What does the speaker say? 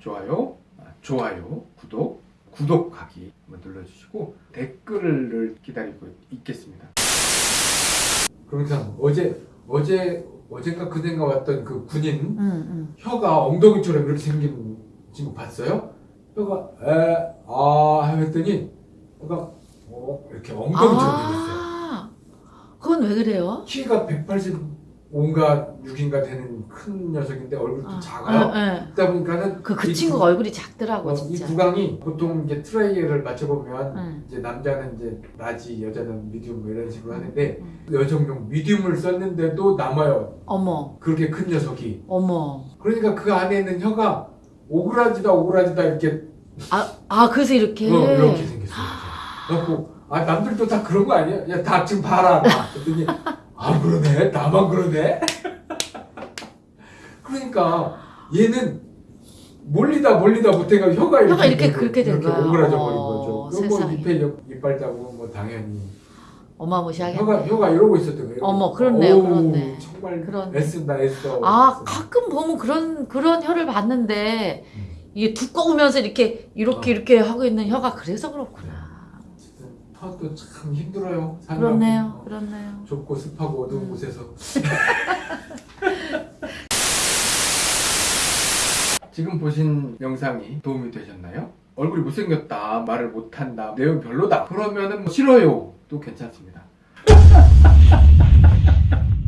좋아요, 아, 좋아요, 구독, 구독하기 한번 눌러주시고 댓글을 기다리고 있겠습니다. 그러니까 어제 어제 어젠가 그젠가 왔던 그 군인 응, 응. 혀가 엉덩이처럼 이렇게 생긴 친구 봤어요? 혀가 에아 했더니 혀가 어, 이렇게 엉덩이처럼 생겼어요. 아, 그건 왜 그래요? 키가 185 인가 6인가 되는 큰 녀석인데 얼굴도 아, 작아요. 예, 예. 그러다 보니까는 그, 그이 친구 구- 얼굴이 작더라고, 어, 이 진짜. 구강이 보통 이제 trial을 맞춰보면 응. 이제 남자는 이제 large, 여자는 medium 뭐 이런 식으로 하는데 응. 여성용 medium을 썼는데도 남아요. 어머, 그렇게 큰 녀석이. 어머. 그러니까 그 안에 있는 혀가 오그라지다 오그라지다 이렇게 아, 아 그래서 이렇게. 어, 이렇게 생겼어요. 그래갖고 아 남들도 다 그런 거 아니야? 야 다 지금 봐라. 나. 그랬더니 아 그러네. 나만 그러네. 그러니까 얘는 몰리다 몰리다 못해가 혀가 이렇게 혀가 이렇게 그렇게 된 거야. 오그라져 버린 어, 거죠. 뭐 세상에. 밑에 옆- 이빨 자국은 뭐 당연히 어마무시하게. 혀가 혀가 이러고 있었던 거예요. 어머, 그렇네요, 어우, 그렇네. 정말 그렇네. 애쓴다 애써. 아. 가끔 보면 그런, 그런 혀를 봤는데, 음. 이게 두꺼우면서 이렇게, 이렇게, 어. 이렇게 하고 있는 혀가 그래서 그렇구나. 혀도 참 힘들어요. 그렇네요, 보면. 그렇네요. 좁고 습하고 어두운 음. 곳에서 지금 보신 영상이 도움이 되셨나요? 얼굴이 못생겼다 말을 못한다 내용 별로다 그러면은 뭐 싫어요 도 괜찮습니다